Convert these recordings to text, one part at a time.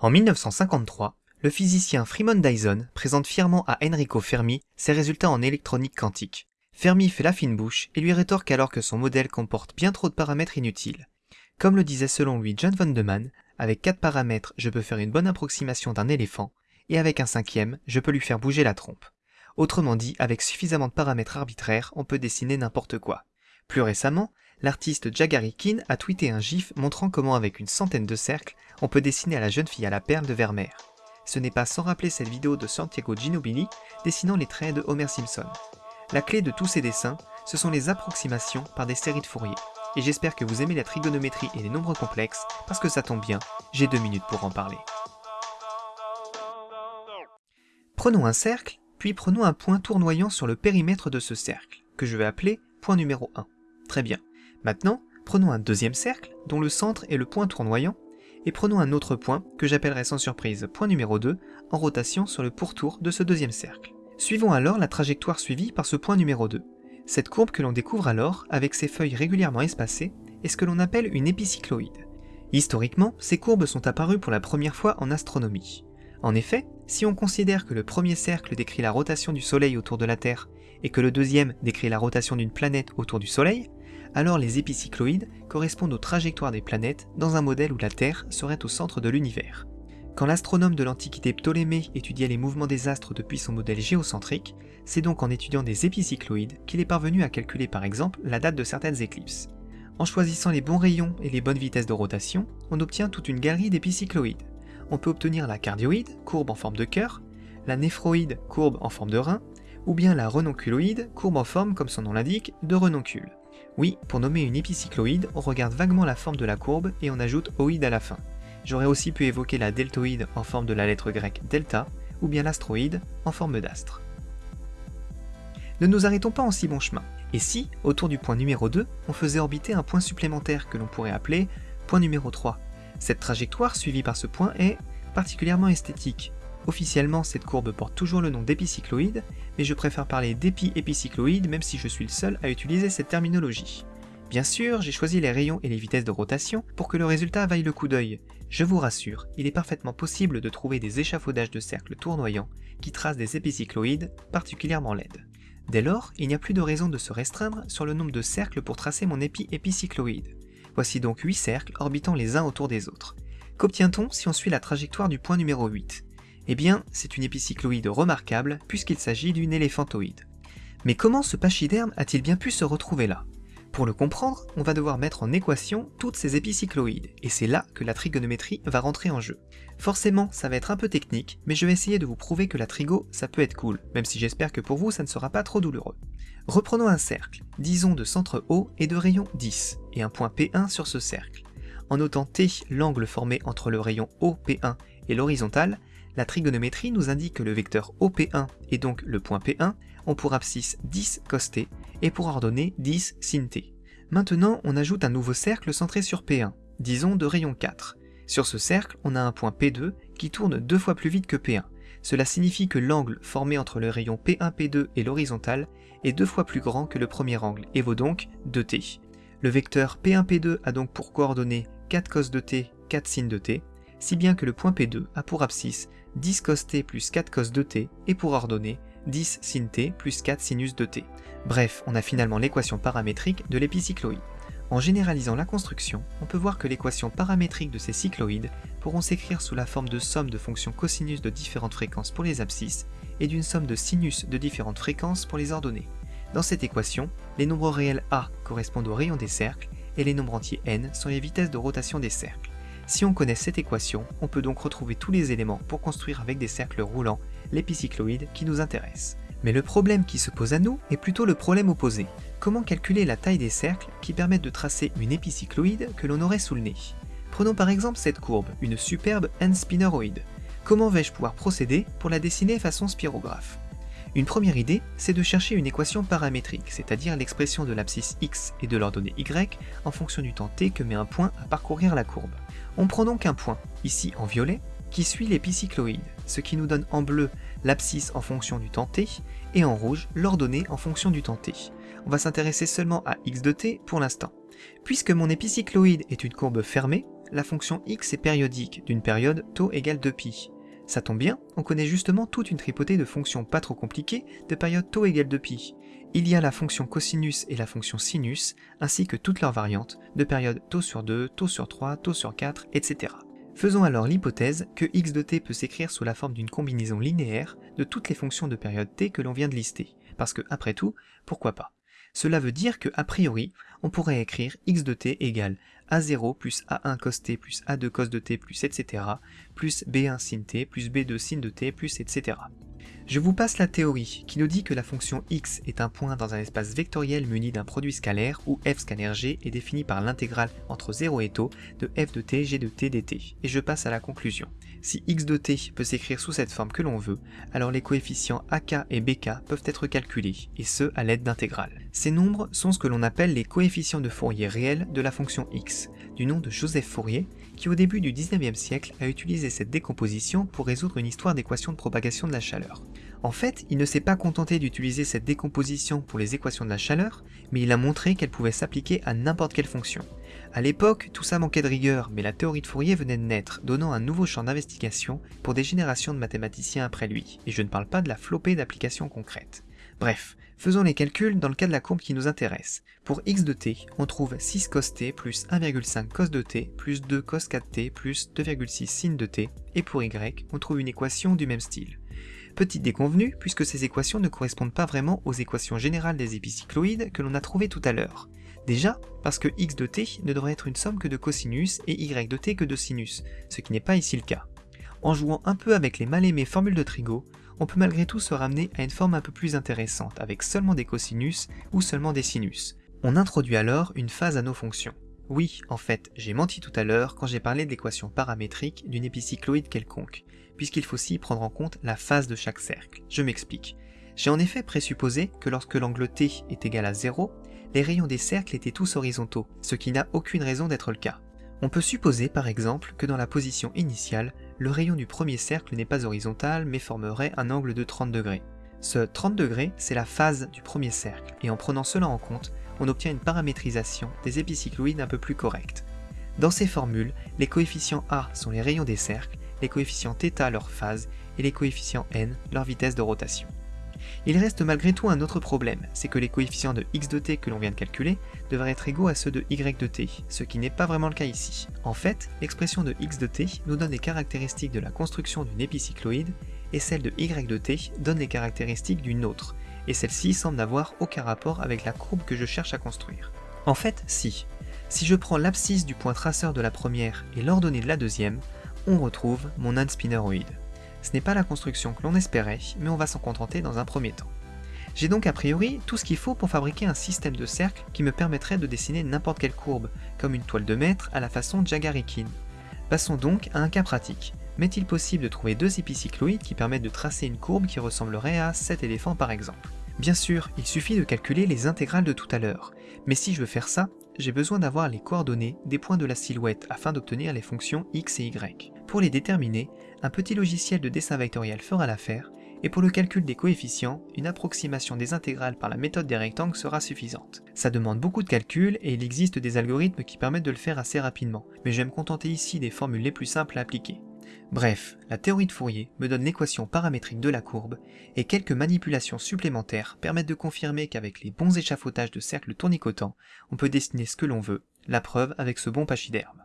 En 1953, le physicien Freeman Dyson présente fièrement à Enrico Fermi ses résultats en électronique quantique. Fermi fait la fine bouche et lui rétorque alors que son modèle comporte bien trop de paramètres inutiles. Comme le disait selon lui John von Neumann, avec quatre paramètres, je peux faire une bonne approximation d'un éléphant, et avec un cinquième, je peux lui faire bouger la trompe. Autrement dit, avec suffisamment de paramètres arbitraires, on peut dessiner n'importe quoi. Plus récemment, l'artiste Jagarikin a tweeté un gif montrant comment avec une centaine de cercles, on peut dessiner à la jeune fille à la perle de Vermeer. Ce n'est pas sans rappeler cette vidéo de Santiago Ginobili dessinant les traits de Homer Simpson. La clé de tous ces dessins, ce sont les approximations par des séries de Fourier. Et j'espère que vous aimez la trigonométrie et les nombres complexes, parce que ça tombe bien, j'ai deux minutes pour en parler. Prenons un cercle, puis prenons un point tournoyant sur le périmètre de ce cercle, que je vais appeler point numéro 1. Très bien. Maintenant, prenons un deuxième cercle, dont le centre est le point tournoyant, et prenons un autre point, que j'appellerai sans surprise point numéro 2, en rotation sur le pourtour de ce deuxième cercle. Suivons alors la trajectoire suivie par ce point numéro 2. Cette courbe que l'on découvre alors, avec ses feuilles régulièrement espacées, est ce que l'on appelle une épicycloïde. Historiquement, ces courbes sont apparues pour la première fois en astronomie. En effet, si on considère que le premier cercle décrit la rotation du Soleil autour de la Terre et que le deuxième décrit la rotation d'une planète autour du Soleil, alors les épicycloïdes correspondent aux trajectoires des planètes dans un modèle où la Terre serait au centre de l'univers. Quand l'astronome de l'Antiquité Ptolémée étudiait les mouvements des astres depuis son modèle géocentrique, c'est donc en étudiant des épicycloïdes qu'il est parvenu à calculer par exemple la date de certaines éclipses. En choisissant les bons rayons et les bonnes vitesses de rotation, on obtient toute une galerie d'épicycloïdes on peut obtenir la cardioïde, courbe en forme de cœur, la néphroïde, courbe en forme de rein, ou bien la renonculoïde, courbe en forme, comme son nom l'indique, de renoncule. Oui, pour nommer une épicycloïde, on regarde vaguement la forme de la courbe et on ajoute oïde à la fin. J'aurais aussi pu évoquer la deltoïde en forme de la lettre grecque delta, ou bien l'astroïde en forme d'astre. Ne nous arrêtons pas en si bon chemin. Et si, autour du point numéro 2, on faisait orbiter un point supplémentaire que l'on pourrait appeler point numéro 3, cette trajectoire suivie par ce point est particulièrement esthétique. Officiellement, cette courbe porte toujours le nom d'épicycloïde, mais je préfère parler d'épi-épicycloïde même si je suis le seul à utiliser cette terminologie. Bien sûr, j'ai choisi les rayons et les vitesses de rotation pour que le résultat vaille le coup d'œil. Je vous rassure, il est parfaitement possible de trouver des échafaudages de cercles tournoyants qui tracent des épicycloïdes particulièrement laides. Dès lors, il n'y a plus de raison de se restreindre sur le nombre de cercles pour tracer mon épi-épicycloïde. Voici donc 8 cercles orbitant les uns autour des autres. Qu'obtient-on si on suit la trajectoire du point numéro 8 Eh bien, c'est une épicycloïde remarquable puisqu'il s'agit d'une éléphantoïde. Mais comment ce pachyderme a-t-il bien pu se retrouver là? Pour le comprendre, on va devoir mettre en équation toutes ces épicycloïdes, et c'est là que la trigonométrie va rentrer en jeu. Forcément, ça va être un peu technique, mais je vais essayer de vous prouver que la trigo, ça peut être cool, même si j'espère que pour vous ça ne sera pas trop douloureux. Reprenons un cercle, disons de centre O et de rayon 10, et un point P1 sur ce cercle. En notant T l'angle formé entre le rayon OP1 et l'horizontale, la trigonométrie nous indique que le vecteur OP1 et donc le point P1 ont pour abscisse 10 cos t et pour ordonnée 10 sin t. Maintenant, on ajoute un nouveau cercle centré sur P1, disons de rayon 4. Sur ce cercle, on a un point P2 qui tourne deux fois plus vite que P1. Cela signifie que l'angle formé entre le rayon P1-P2 et l'horizontale est deux fois plus grand que le premier angle et vaut donc 2t. Le vecteur P1-P2 a donc pour coordonnées 4 cos de t, 4 sin de t, si bien que le point P2 a pour abscisse 10 cos t plus 4 cos de t et pour ordonnée 10 sin t plus 4 sinus de t. Bref, on a finalement l'équation paramétrique de l'épicycloïde. En généralisant la construction, on peut voir que l'équation paramétrique de ces cycloïdes pourront s'écrire sous la forme de somme de fonctions cosinus de différentes fréquences pour les abscisses et d'une somme de sinus de différentes fréquences pour les ordonnées. Dans cette équation, les nombres réels A correspondent aux rayons des cercles et les nombres entiers n sont les vitesses de rotation des cercles. Si on connaît cette équation, on peut donc retrouver tous les éléments pour construire avec des cercles roulants l'épicycloïde qui nous intéresse. Mais le problème qui se pose à nous est plutôt le problème opposé. Comment calculer la taille des cercles qui permettent de tracer une épicycloïde que l'on aurait sous le nez? Prenons par exemple cette courbe, une superbe n-spinneroïde. Comment vais-je pouvoir procéder pour la dessiner façon spirographe? Une première idée, c'est de chercher une équation paramétrique, c'est-à-dire l'expression de l'abscisse x et de l'ordonnée y en fonction du temps t que met un point à parcourir la courbe. On prend donc un point, ici en violet, qui suit l'épicycloïde, ce qui nous donne en bleu l'abscisse en fonction du temps t, et en rouge l'ordonnée en fonction du temps t. On va s'intéresser seulement à x de t pour l'instant. Puisque mon épicycloïde est une courbe fermée, la fonction x est périodique d'une période taux égale 2π. Ça tombe bien, on connaît justement toute une tripotée de fonctions pas trop compliquées de période taux égale 2π. Il y a la fonction cosinus et la fonction sinus, ainsi que toutes leurs variantes, de période taux sur 2, taux sur 3, taux sur 4, etc. Faisons alors l'hypothèse que x de t peut s'écrire sous la forme d'une combinaison linéaire de toutes les fonctions de période t que l'on vient de lister, parce que, après tout, pourquoi pas? Cela veut dire que, a priori, on pourrait écrire x de t égale a0 plus a1 cos t plus a2 cos de t plus etc. plus b1 sin t plus b2 sin de t plus etc. Je vous passe la théorie qui nous dit que la fonction x est un point dans un espace vectoriel muni d'un produit scalaire où f scalaire g est défini par l'intégrale entre 0 et taux de f de t g de t dt. Et je passe à la conclusion. Si x de t peut s'écrire sous cette forme que l'on veut, alors les coefficients ak et bk peuvent être calculés, et ce à l'aide d'intégrales. Ces nombres sont ce que l'on appelle les coefficients de Fourier réels de la fonction x, du nom de Joseph Fourier, qui au début du 19e siècle a utilisé cette décomposition pour résoudre une histoire d'équation de propagation de la chaleur. En fait, il ne s'est pas contenté d'utiliser cette décomposition pour les équations de la chaleur, mais il a montré qu'elle pouvait s'appliquer à n'importe quelle fonction. À l'époque, tout ça manquait de rigueur, mais la théorie de Fourier venait de naître, donnant un nouveau champ d'investigation pour des générations de mathématiciens après lui, et je ne parle pas de la flopée d'applications concrètes. Bref, faisons les calculs dans le cas de la courbe qui nous intéresse. Pour x de t, on trouve 6 cos t plus 1,5 cos de t plus 2 cos 4t plus 2,6 sin de t, et pour y, on trouve une équation du même style. Petite déconvenue, puisque ces équations ne correspondent pas vraiment aux équations générales des épicycloïdes que l'on a trouvées tout à l'heure. Déjà, parce que x de t ne devrait être une somme que de cosinus et y de t que de sinus, ce qui n'est pas ici le cas. En jouant un peu avec les mal aimées formules de Trigo, on peut malgré tout se ramener à une forme un peu plus intéressante avec seulement des cosinus ou seulement des sinus. On introduit alors une phase à nos fonctions. Oui, en fait, j'ai menti tout à l'heure quand j'ai parlé de l'équation paramétrique d'une épicycloïde quelconque, puisqu'il faut aussi prendre en compte la phase de chaque cercle. Je m'explique. J'ai en effet présupposé que lorsque l'angle T est égal à 0, les rayons des cercles étaient tous horizontaux, ce qui n'a aucune raison d'être le cas. On peut supposer par exemple que dans la position initiale, le rayon du premier cercle n'est pas horizontal mais formerait un angle de 30 degrés. Ce 30 degrés, c'est la phase du premier cercle, et en prenant cela en compte, on obtient une paramétrisation des épicycloïdes un peu plus correcte. Dans ces formules, les coefficients A sont les rayons des cercles, les coefficients θ leur phase et les coefficients n leur vitesse de rotation. Il reste malgré tout un autre problème, c'est que les coefficients de x de t que l'on vient de calculer devraient être égaux à ceux de y de t, ce qui n'est pas vraiment le cas ici. En fait, l'expression de x de t nous donne les caractéristiques de la construction d'une épicycloïde, et celle de y de t donne les caractéristiques d'une autre, et celle-ci semble n'avoir aucun rapport avec la courbe que je cherche à construire. En fait, si. Si je prends l'abscisse du point traceur de la première et l'ordonnée de la deuxième, on retrouve mon unspinneroid. Ce n'est pas la construction que l'on espérait, mais on va s'en contenter dans un premier temps. J'ai donc a priori tout ce qu'il faut pour fabriquer un système de cercles qui me permettrait de dessiner n'importe quelle courbe, comme une toile de mètre à la façon Jagarikin. Passons donc à un cas pratique. M'est-il possible de trouver deux épicycloïdes qui permettent de tracer une courbe qui ressemblerait à cet éléphant par exemple? Bien sûr, il suffit de calculer les intégrales de tout à l'heure, mais si je veux faire ça, j'ai besoin d'avoir les coordonnées des points de la silhouette afin d'obtenir les fonctions x et y. Pour les déterminer, un petit logiciel de dessin vectoriel fera l'affaire, et pour le calcul des coefficients, une approximation des intégrales par la méthode des rectangles sera suffisante. Ça demande beaucoup de calculs et il existe des algorithmes qui permettent de le faire assez rapidement, mais je vais me contenter ici des formules les plus simples à appliquer. Bref, la théorie de Fourier me donne l'équation paramétrique de la courbe, et quelques manipulations supplémentaires permettent de confirmer qu'avec les bons échafaudages de cercles tournicotants, on peut dessiner ce que l'on veut, la preuve avec ce bon pachyderme.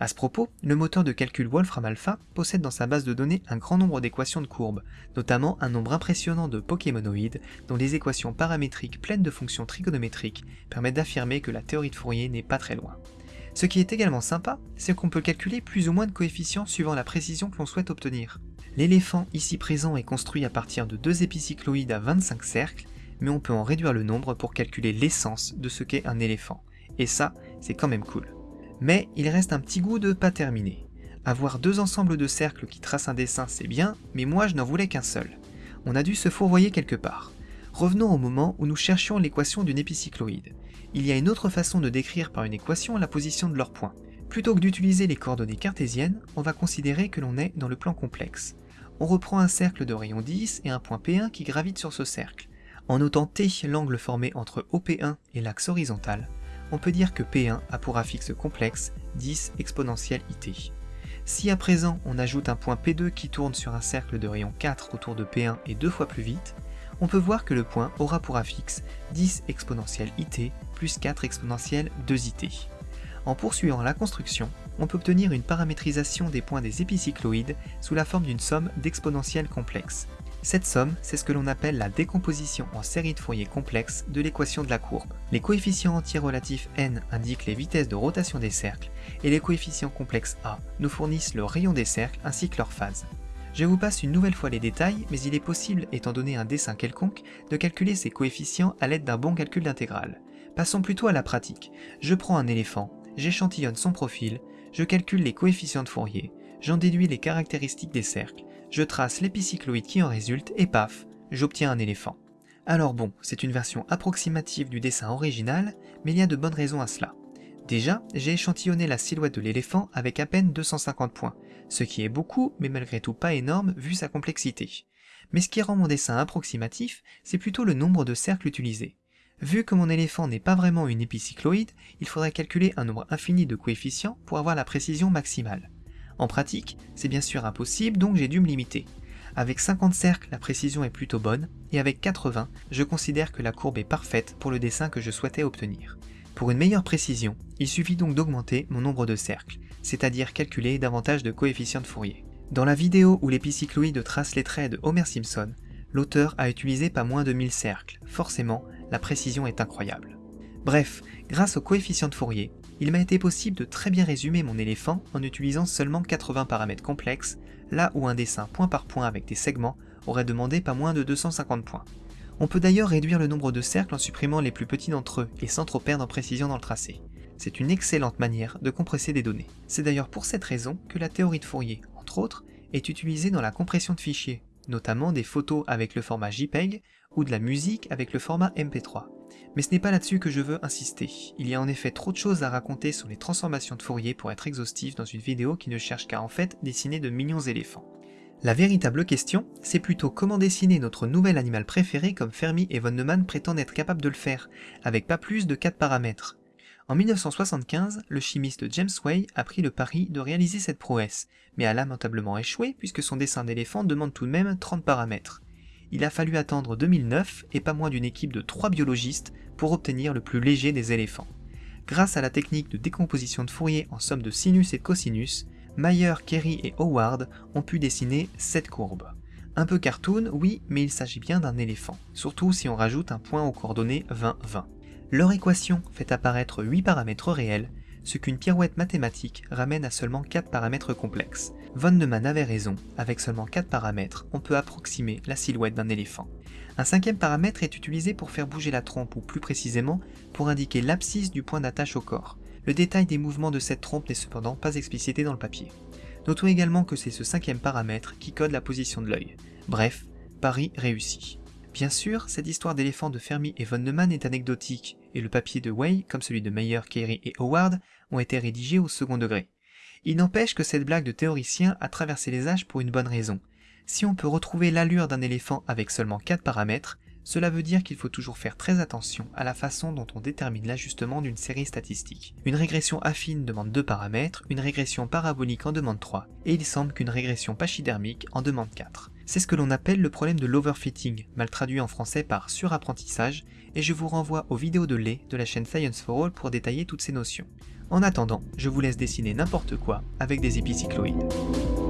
À ce propos, le moteur de calcul Wolfram Alpha possède dans sa base de données un grand nombre d'équations de courbes, notamment un nombre impressionnant de Pokémonoïdes dont les équations paramétriques pleines de fonctions trigonométriques permettent d'affirmer que la théorie de Fourier n'est pas très loin. Ce qui est également sympa, c'est qu'on peut calculer plus ou moins de coefficients suivant la précision que l'on souhaite obtenir. L'éléphant ici présent est construit à partir de deux épicycloïdes à 25 cercles, mais on peut en réduire le nombre pour calculer l'essence de ce qu'est un éléphant. Et ça, c'est quand même cool. Mais il reste un petit goût de pas terminé. Avoir deux ensembles de cercles qui tracent un dessin c'est bien, mais moi je n'en voulais qu'un seul. On a dû se fourvoyer quelque part. Revenons au moment où nous cherchions l'équation d'une épicycloïde il y a une autre façon de décrire par une équation la position de leurs points. Plutôt que d'utiliser les coordonnées cartésiennes, on va considérer que l'on est dans le plan complexe. On reprend un cercle de rayon 10 et un point P1 qui gravite sur ce cercle. En notant T l'angle formé entre OP1 et l'axe horizontal, on peut dire que P1 a pour affixe complexe 10 exponentielle IT. Si à présent on ajoute un point P2 qui tourne sur un cercle de rayon 4 autour de P1 et deux fois plus vite, on peut voir que le point aura pour affixe 10 exponentielle IT plus 4 exponentielle 2IT. En poursuivant la construction, on peut obtenir une paramétrisation des points des épicycloïdes sous la forme d'une somme d'exponentielles complexes. Cette somme, c'est ce que l'on appelle la décomposition en série de Fourier complexe de l'équation de la courbe. Les coefficients entiers relatifs n indiquent les vitesses de rotation des cercles, et les coefficients complexes a nous fournissent le rayon des cercles ainsi que leur phase. Je vous passe une nouvelle fois les détails, mais il est possible, étant donné un dessin quelconque, de calculer ces coefficients à l'aide d'un bon calcul d'intégrale. Passons plutôt à la pratique. Je prends un éléphant, j'échantillonne son profil, je calcule les coefficients de Fourier, j'en déduis les caractéristiques des cercles, je trace l'épicycloïde qui en résulte et paf, j'obtiens un éléphant. Alors bon, c'est une version approximative du dessin original, mais il y a de bonnes raisons à cela. Déjà, j'ai échantillonné la silhouette de l'éléphant avec à peine 250 points, ce qui est beaucoup, mais malgré tout pas énorme vu sa complexité. Mais ce qui rend mon dessin approximatif, c'est plutôt le nombre de cercles utilisés. Vu que mon éléphant n'est pas vraiment une épicycloïde, il faudrait calculer un nombre infini de coefficients pour avoir la précision maximale. En pratique, c'est bien sûr impossible, donc j'ai dû me limiter. Avec 50 cercles, la précision est plutôt bonne, et avec 80, je considère que la courbe est parfaite pour le dessin que je souhaitais obtenir. Pour une meilleure précision, il suffit donc d'augmenter mon nombre de cercles, c'est-à-dire calculer davantage de coefficients de Fourier. Dans la vidéo où l'épicycloïde trace les traits de Homer Simpson, l'auteur a utilisé pas moins de 1000 cercles, forcément, la précision est incroyable. Bref, grâce au coefficient de Fourier, il m'a été possible de très bien résumer mon éléphant en utilisant seulement 80 paramètres complexes, là où un dessin point par point avec des segments aurait demandé pas moins de 250 points. On peut d'ailleurs réduire le nombre de cercles en supprimant les plus petits d'entre eux et sans trop perdre en précision dans le tracé. C'est une excellente manière de compresser des données. C'est d'ailleurs pour cette raison que la théorie de Fourier, entre autres, est utilisée dans la compression de fichiers, notamment des photos avec le format JPEG ou de la musique avec le format MP3. Mais ce n'est pas là-dessus que je veux insister. Il y a en effet trop de choses à raconter sur les transformations de Fourier pour être exhaustif dans une vidéo qui ne cherche qu'à en fait dessiner de mignons éléphants. La véritable question, c'est plutôt comment dessiner notre nouvel animal préféré comme Fermi et von Neumann prétendent être capables de le faire, avec pas plus de 4 paramètres. En 1975, le chimiste James Way a pris le pari de réaliser cette prouesse, mais a lamentablement échoué puisque son dessin d'éléphant demande tout de même 30 paramètres. Il a fallu attendre 2009 et pas moins d'une équipe de 3 biologistes pour obtenir le plus léger des éléphants. Grâce à la technique de décomposition de Fourier en somme de sinus et cosinus, Mayer, Kerry et Howard ont pu dessiner cette courbe. Un peu cartoon, oui, mais il s'agit bien d'un éléphant, surtout si on rajoute un point aux coordonnées 20-20. Leur équation fait apparaître 8 paramètres réels, ce qu'une pirouette mathématique ramène à seulement 4 paramètres complexes. Von Neumann avait raison, avec seulement 4 paramètres, on peut approximer la silhouette d'un éléphant. Un cinquième paramètre est utilisé pour faire bouger la trompe, ou plus précisément, pour indiquer l'abscisse du point d'attache au corps. Le détail des mouvements de cette trompe n'est cependant pas explicité dans le papier. Notons également que c'est ce cinquième paramètre qui code la position de l'œil. Bref, pari réussi. Bien sûr, cette histoire d'éléphant de Fermi et von Neumann est anecdotique, et le papier de Way, comme celui de Meyer, Carey et Howard, ont été rédigés au second degré. Il n'empêche que cette blague de théoricien a traversé les âges pour une bonne raison. Si on peut retrouver l'allure d'un éléphant avec seulement 4 paramètres, cela veut dire qu'il faut toujours faire très attention à la façon dont on détermine l'ajustement d'une série statistique. Une régression affine demande 2 paramètres, une régression parabolique en demande 3, et il semble qu'une régression pachydermique en demande 4. C'est ce que l'on appelle le problème de l'overfitting, mal traduit en français par surapprentissage, et je vous renvoie aux vidéos de lait de la chaîne Science for All pour détailler toutes ces notions. En attendant, je vous laisse dessiner n'importe quoi avec des épicycloïdes.